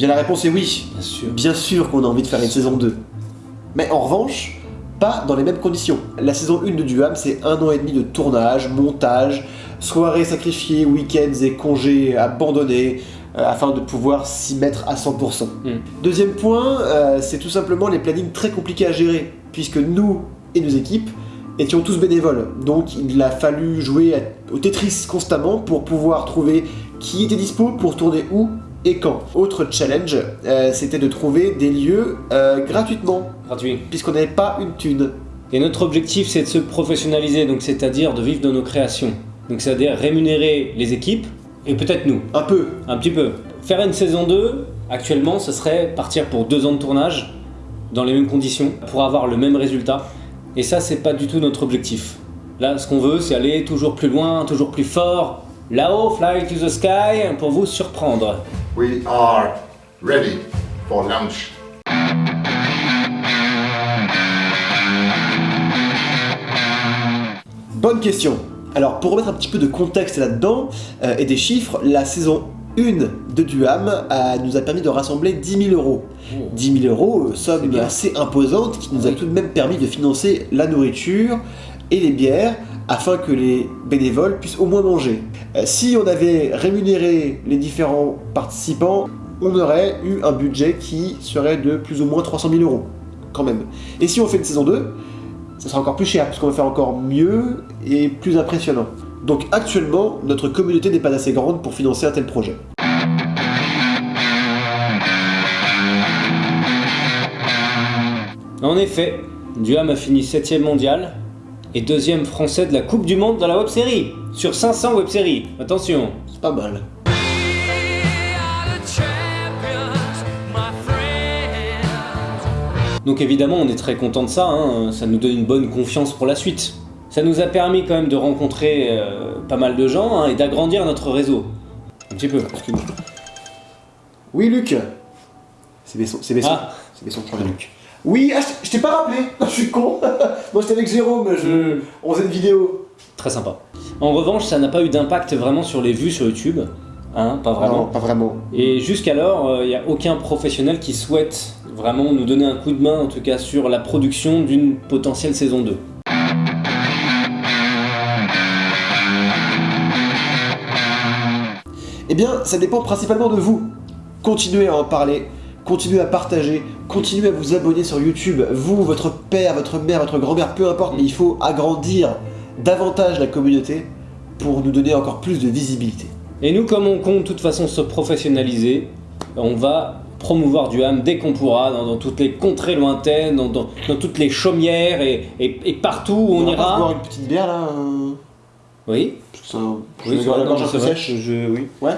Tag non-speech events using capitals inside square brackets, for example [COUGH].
Bien la réponse est oui. Bien sûr. Bien sûr qu'on a envie de faire une saison 2. Mais en revanche, pas dans les mêmes conditions. La saison 1 de Duham, c'est un an et demi de tournage, montage, soirées sacrifiées, week-ends et congés abandonnés, euh, afin de pouvoir s'y mettre à 100%. Mm. Deuxième point, euh, c'est tout simplement les plannings très compliqués à gérer, puisque nous et nos équipes étions tous bénévoles. Donc il a fallu jouer à- au Tetris constamment pour pouvoir trouver qui était dispo pour tourner où et quand. Autre challenge, euh, c'était de trouver des lieux euh, gratuitement, Gratuit. puisqu'on n'avait pas une thune. Et notre objectif, c'est de se professionnaliser, donc c'est-à-dire de vivre de nos créations. Donc c'est-à-dire rémunérer les équipes et peut-être nous, Un peu. un petit peu. Faire une saison 2, actuellement, ce serait partir pour deux ans de tournage dans les mêmes conditions pour avoir le même résultat. Et ça, c'est pas du tout notre objectif. Là, ce qu'on veut, c'est aller toujours plus loin, toujours plus fort. Là-haut, fly to the sky, pour vous surprendre. We are ready for launch. Bonne question. Alors, pour remettre un petit peu de contexte là-dedans euh, et des chiffres, la saison 1 de Duham nous a permis de rassembler 10 000 euros. 10 000 euros, euh, somme assez imposante qui nous a Oui. tout de même permis de financer la nourriture et les bières afin que les bénévoles puissent au moins manger. Euh, si on avait rémunéré les différents participants, on aurait eu un budget qui serait de plus ou moins 300 000 euros, quand même. Et si on fait une saison 2, ça sera encore plus cher, puisqu'on va faire encore mieux et plus impressionnant. Donc actuellement, notre communauté n'est pas assez grande pour financer un tel projet. En effet, Duham a fini 7ème mondial et deuxième français de la Coupe du Monde dans la web-série. Sur 500 web-séries, attention. C'est pas mal. Donc évidemment, on est très content de ça, hein, ça nous donne une bonne confiance pour la suite. Ça nous a permis quand même de rencontrer euh, pas mal de gens hein, et d'agrandir notre réseau. Un petit peu. Excuse-moi. Oui, Luc C'est Besson, c'est Besson. Ah. C'est Besson, Luc. Oui, ah, je- t'ai pas rappelé [LAUGHS] Je suis con [LAUGHS] Moi, j'étais avec Jérôme, je... on faisait une vidéo. Très sympa. En revanche, ça n'a pas eu d'impact vraiment sur les vues sur YouTube. Hein, pas vraiment. Non, pas vraiment. Et jusqu'alors, il n'y a aucun professionnel qui souhaite vraiment nous donner un coup de main, en tout cas sur la production d'une potentielle saison 2. Eh bien, ça dépend principalement de vous. Continuez à en parler, continuez à partager, continuez à vous abonner sur YouTube. Vous, votre père, votre mère, votre grand-mère, peu importe, mais il faut agrandir davantage la communauté pour nous donner encore plus de visibilité. Et nous, comme on compte de toute façon se professionnaliser, on va promouvoir du ham dès qu'on pourra, dans, dans toutes les contrées lointaines, dans, dans- dans toutes les chaumières et, et- et partout où on va pas se boire ira. une petite bière là euh, Oui, ça- je oui, vais avoir la non, gorge un c'est peu vrai, sèche. je- oui. Ouais